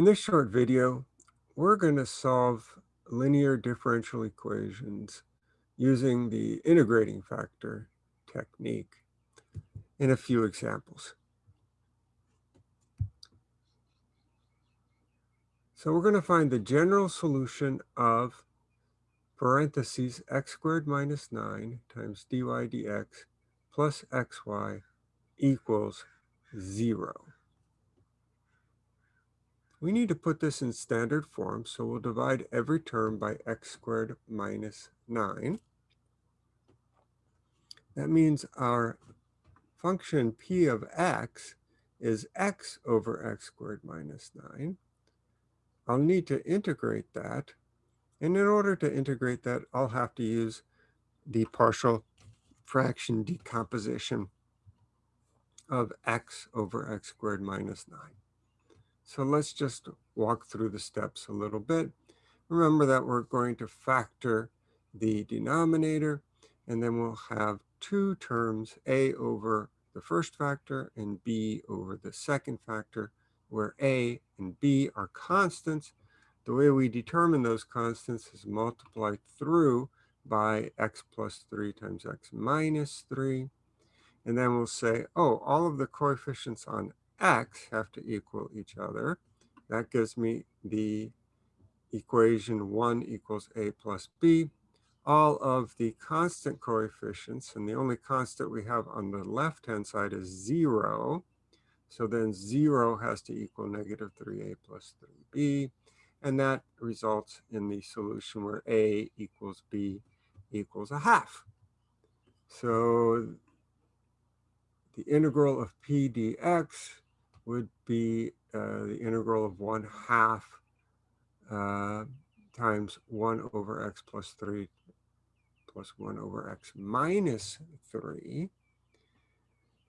In this short video, we're going to solve linear differential equations using the integrating factor technique in a few examples. So we're going to find the general solution of parentheses x squared minus 9 times dy dx plus xy equals 0. We need to put this in standard form, so we'll divide every term by x squared minus 9. That means our function p of x is x over x squared minus 9. I'll need to integrate that. And in order to integrate that, I'll have to use the partial fraction decomposition of x over x squared minus 9. So let's just walk through the steps a little bit. Remember that we're going to factor the denominator, and then we'll have two terms, a over the first factor and b over the second factor, where a and b are constants. The way we determine those constants is multiplied through by x plus 3 times x minus 3. And then we'll say, oh, all of the coefficients on x have to equal each other. That gives me the equation 1 equals a plus b. All of the constant coefficients, and the only constant we have on the left-hand side is 0. So then 0 has to equal negative 3a plus 3b. And that results in the solution where a equals b equals a half. So the integral of p dx would be uh, the integral of 1 half uh, times 1 over x plus 3 plus 1 over x minus 3.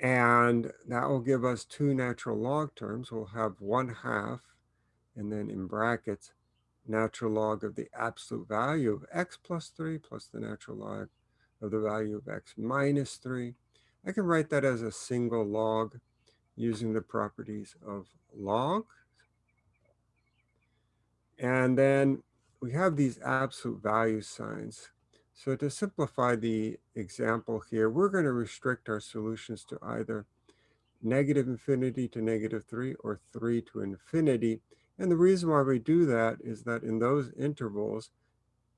And that will give us two natural log terms. We'll have 1 half, and then in brackets, natural log of the absolute value of x plus 3 plus the natural log of the value of x minus 3. I can write that as a single log using the properties of log. And then we have these absolute value signs. So to simplify the example here, we're going to restrict our solutions to either negative infinity to negative 3 or 3 to infinity. And the reason why we do that is that in those intervals,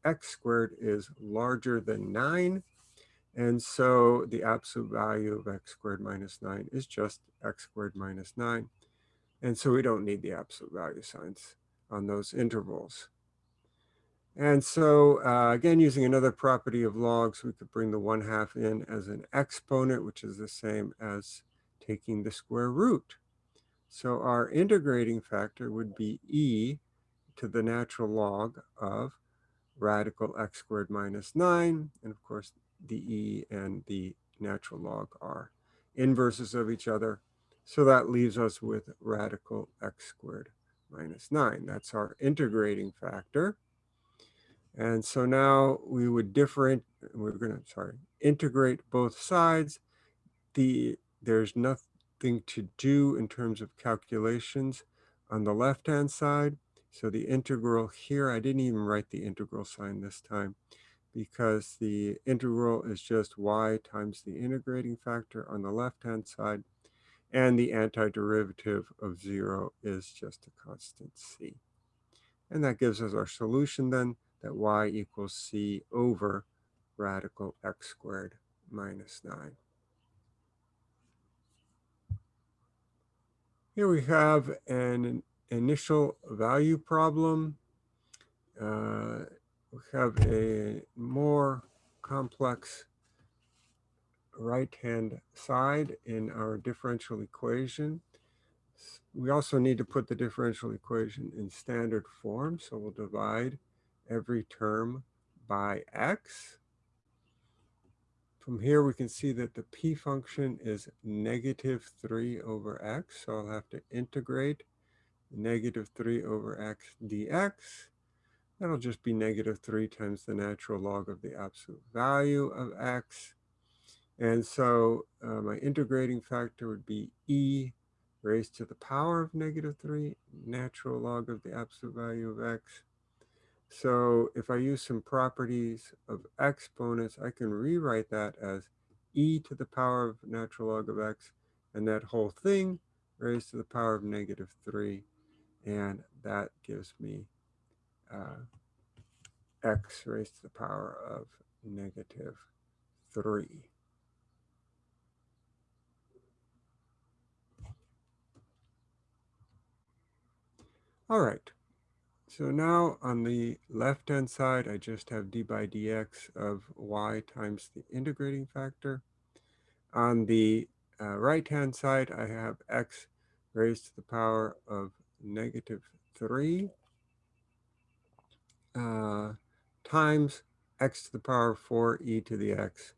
x squared is larger than 9 and so the absolute value of x squared minus 9 is just x squared minus 9. And so we don't need the absolute value signs on those intervals. And so uh, again, using another property of logs, we could bring the 1 half in as an exponent, which is the same as taking the square root. So our integrating factor would be e to the natural log of radical x squared minus 9. And of course, the e and the natural log are inverses of each other. So that leaves us with radical x squared minus 9. That's our integrating factor. And so now we would different, we're going to, sorry, integrate both sides. The There's nothing to do in terms of calculations on the left-hand side. So the integral here, I didn't even write the integral sign this time because the integral is just y times the integrating factor on the left-hand side, and the antiderivative of 0 is just a constant c. And that gives us our solution then, that y equals c over radical x squared minus 9. Here we have an initial value problem. Uh, we have a more complex right-hand side in our differential equation. We also need to put the differential equation in standard form, so we'll divide every term by x. From here, we can see that the p function is negative 3 over x, so I'll have to integrate negative 3 over x dx. That'll just be negative 3 times the natural log of the absolute value of x. And so uh, my integrating factor would be e raised to the power of negative 3 natural log of the absolute value of x. So if I use some properties of exponents, I can rewrite that as e to the power of natural log of x, and that whole thing raised to the power of negative 3. And that gives me uh, x raised to the power of negative 3. All right. So now on the left-hand side, I just have d by dx of y times the integrating factor. On the uh, right-hand side, I have x raised to the power of negative 3 uh, times x to the power of 4 e to the x.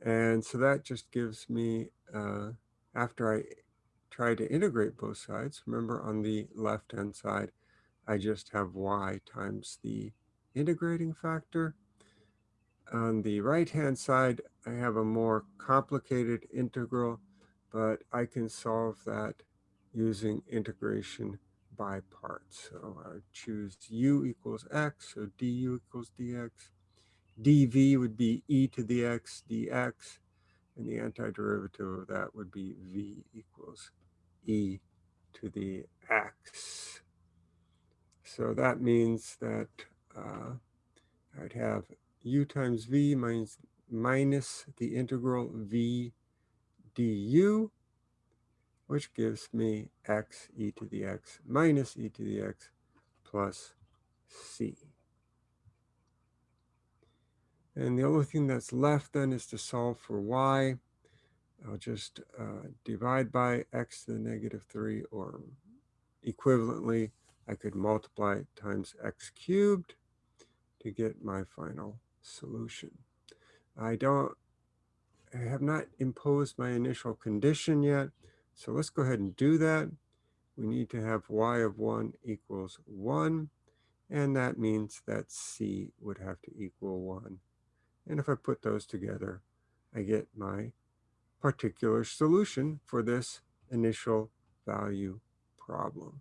And so that just gives me, uh, after I try to integrate both sides, remember on the left-hand side, I just have y times the integrating factor. On the right-hand side, I have a more complicated integral, but I can solve that using integration by. So I choose u equals x, so du equals dx. dv would be e to the x dx, and the antiderivative of that would be v equals e to the x. So that means that uh, I'd have u times v minus, minus the integral v du, which gives me x e to the x minus e to the x plus c. And the only thing that's left then is to solve for y. I'll just uh, divide by x to the negative 3 or equivalently I could multiply times x cubed to get my final solution. I don't, I have not imposed my initial condition yet, so let's go ahead and do that. We need to have y of 1 equals 1, and that means that c would have to equal 1. And if I put those together, I get my particular solution for this initial value problem.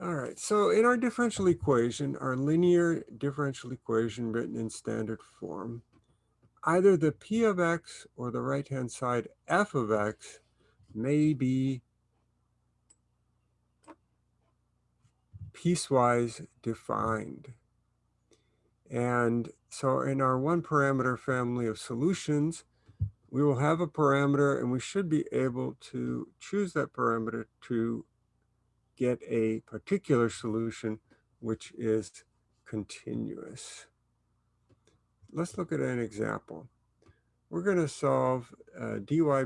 All right, so in our differential equation, our linear differential equation written in standard form, either the p of x or the right-hand side f of x may be piecewise defined. And so in our one parameter family of solutions, we will have a parameter and we should be able to choose that parameter to get a particular solution which is continuous. Let's look at an example. We're going to solve uh, dy by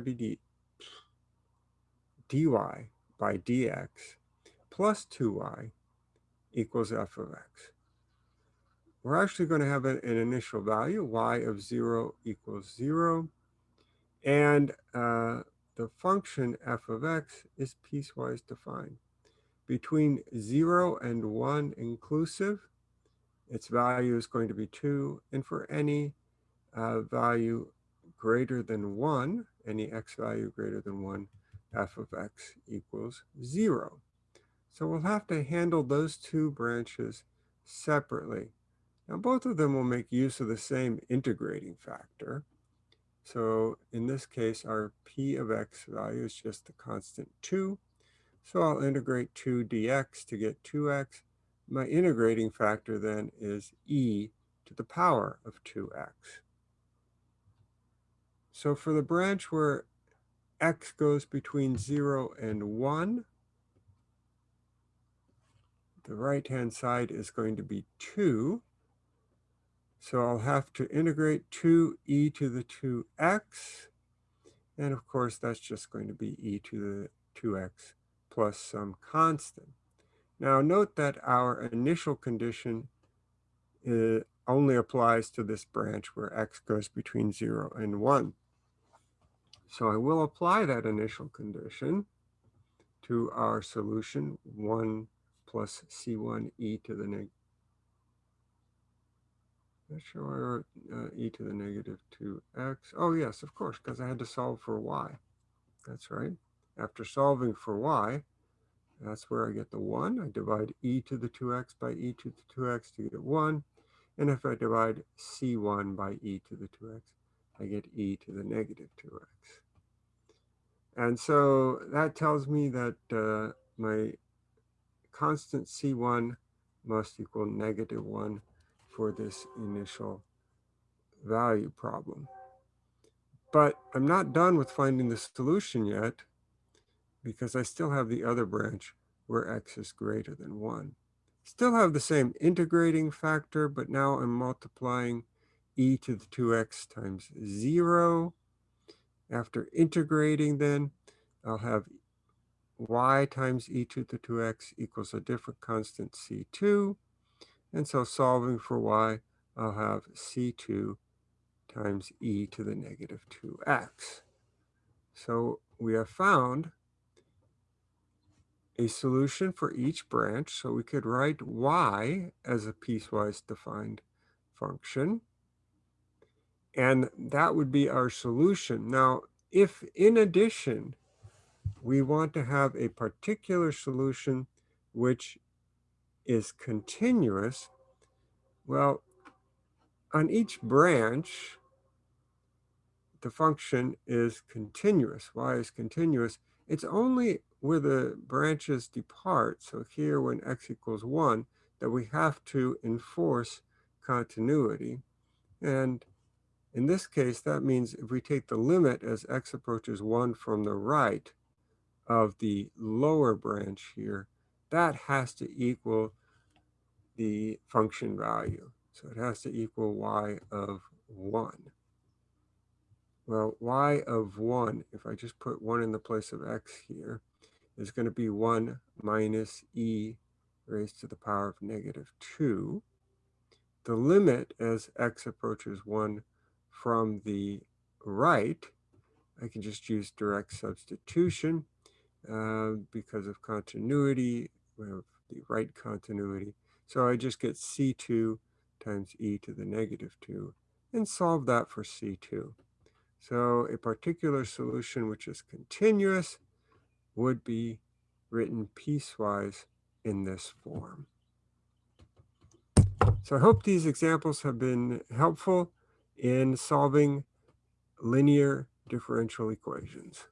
dy by dx plus 2y equals f of x. We're actually going to have an, an initial value, y of 0 equals 0. And uh, the function f of x is piecewise defined between 0 and 1 inclusive, its value is going to be 2. And for any uh, value greater than 1, any x value greater than 1, f of x equals 0. So we'll have to handle those two branches separately. Now both of them will make use of the same integrating factor. So in this case, our p of x value is just the constant 2. So I'll integrate 2 dx to get 2x. My integrating factor then is e to the power of 2x. So for the branch where x goes between 0 and 1, the right-hand side is going to be 2. So I'll have to integrate 2e to the 2x. And of course, that's just going to be e to the 2x plus some constant. Now note that our initial condition uh, only applies to this branch where x goes between 0 and 1. So I will apply that initial condition to our solution, 1 plus c1 e to the negative Not sure I wrote uh, e to the negative 2x. Oh, yes, of course, because I had to solve for y. That's right. After solving for y, that's where I get the 1. I divide e to the 2x by e to the 2x to get 1. And if I divide c1 by e to the 2x, I get e to the negative 2x. And so that tells me that uh, my constant c1 must equal negative 1 for this initial value problem. But I'm not done with finding the solution yet because I still have the other branch where x is greater than 1. Still have the same integrating factor, but now I'm multiplying e to the 2x times 0. After integrating then, I'll have y times e to the 2x equals a different constant c2. And so solving for y, I'll have c2 times e to the negative 2x. So we have found a solution for each branch. So we could write y as a piecewise defined function. And that would be our solution. Now, if in addition, we want to have a particular solution which is continuous, well, on each branch, the function is continuous. y is continuous. It's only where the branches depart, so here when x equals 1, that we have to enforce continuity. And in this case, that means if we take the limit as x approaches 1 from the right of the lower branch here, that has to equal the function value. So it has to equal y of 1. Well, y of 1, if I just put 1 in the place of x here, is going to be 1 minus e raised to the power of negative 2. The limit as x approaches 1 from the right, I can just use direct substitution uh, because of continuity. We have the right continuity. So I just get c2 times e to the negative 2 and solve that for c2. So a particular solution which is continuous would be written piecewise in this form. So I hope these examples have been helpful in solving linear differential equations.